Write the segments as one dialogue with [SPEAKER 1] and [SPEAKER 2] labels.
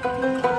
[SPEAKER 1] Thank you.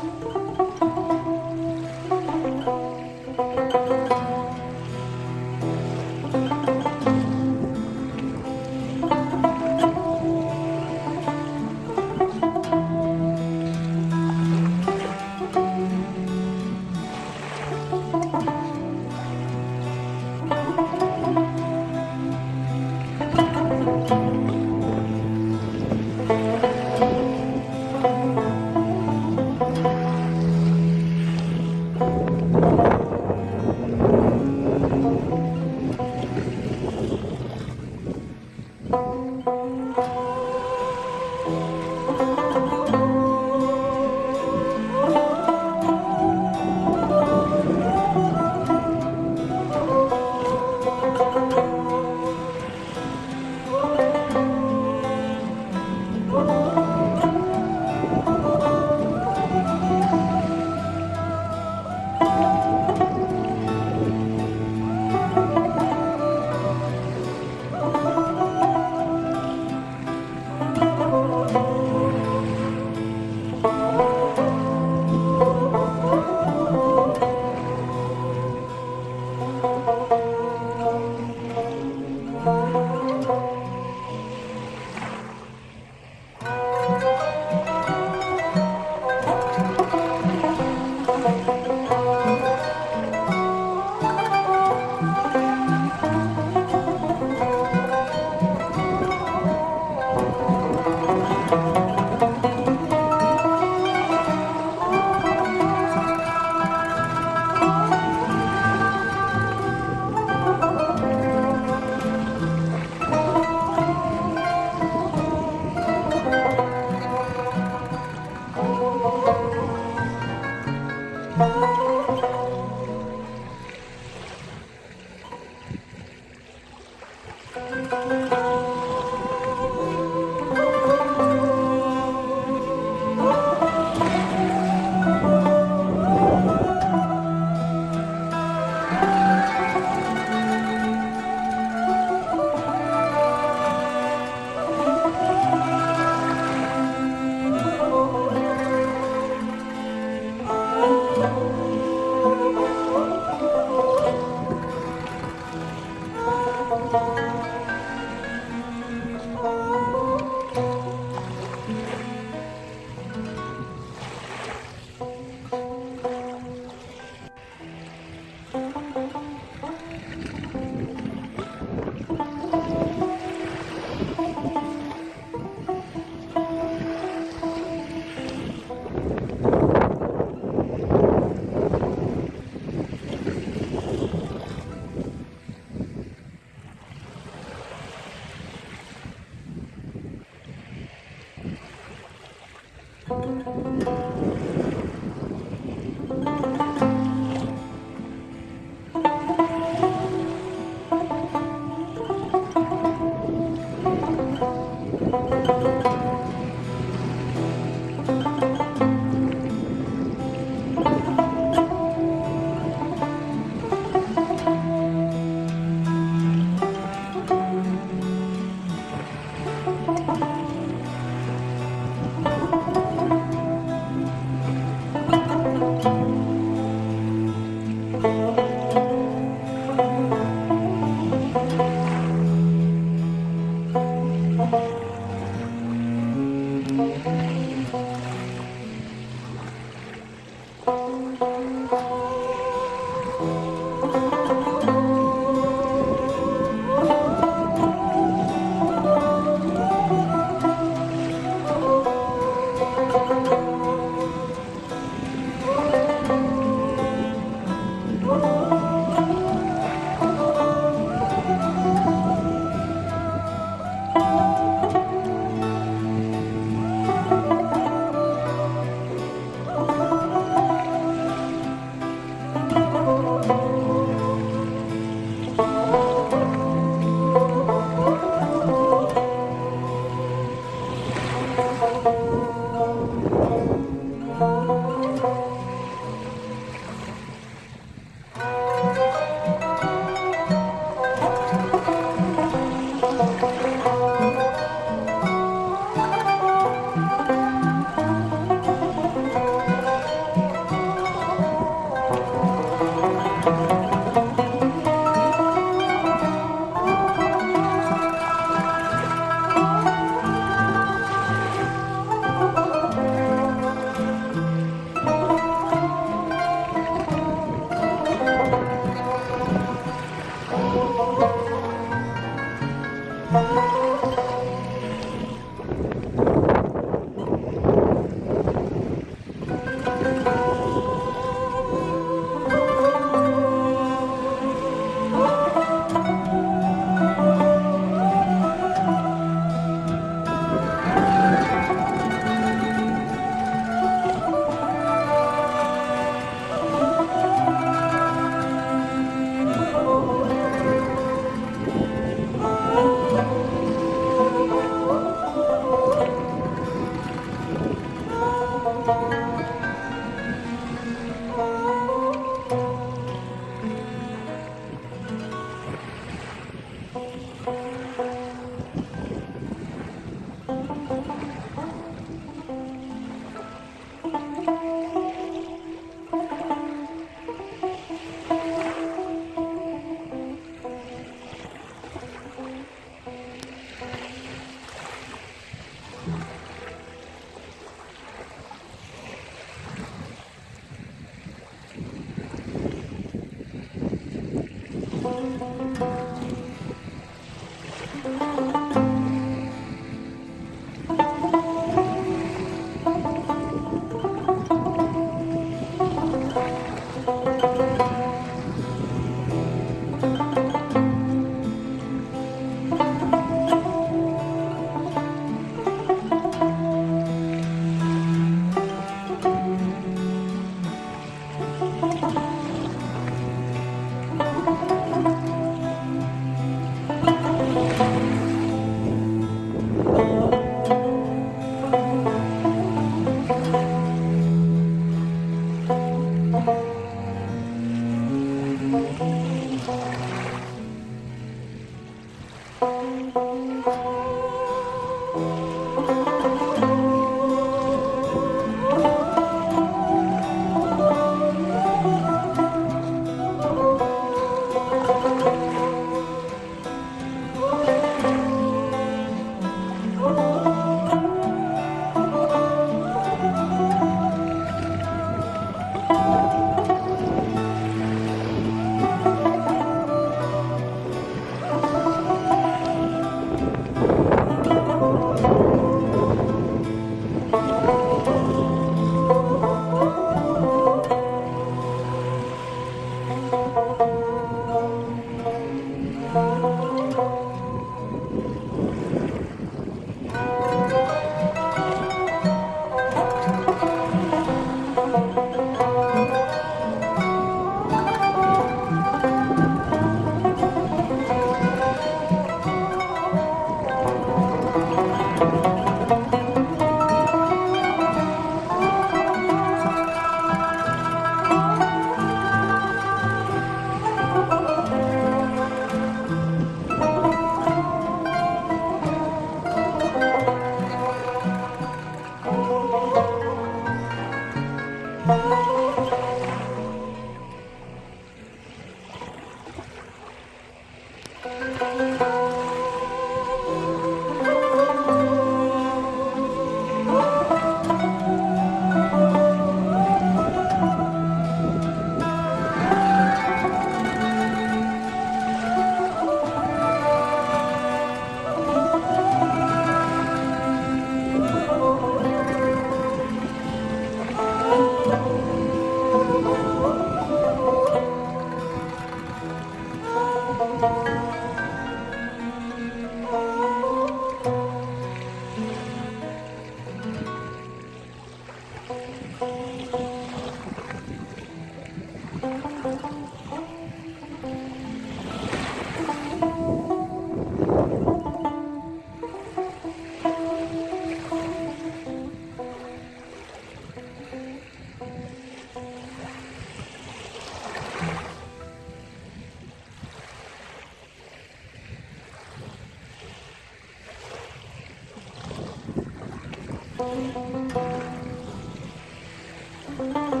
[SPEAKER 1] Thank you.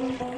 [SPEAKER 1] boom, boom.